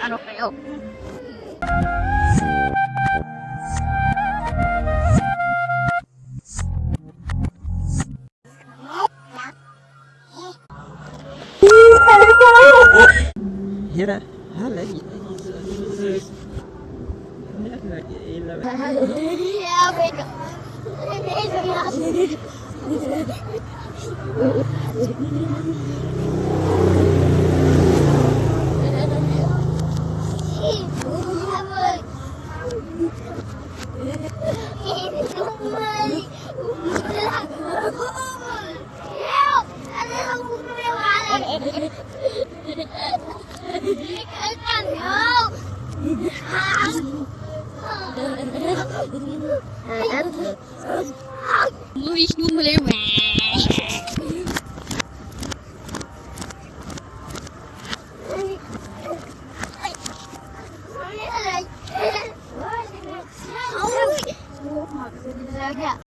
ano kayo. Hira, hala Muss ich nur mit dem 好，再见。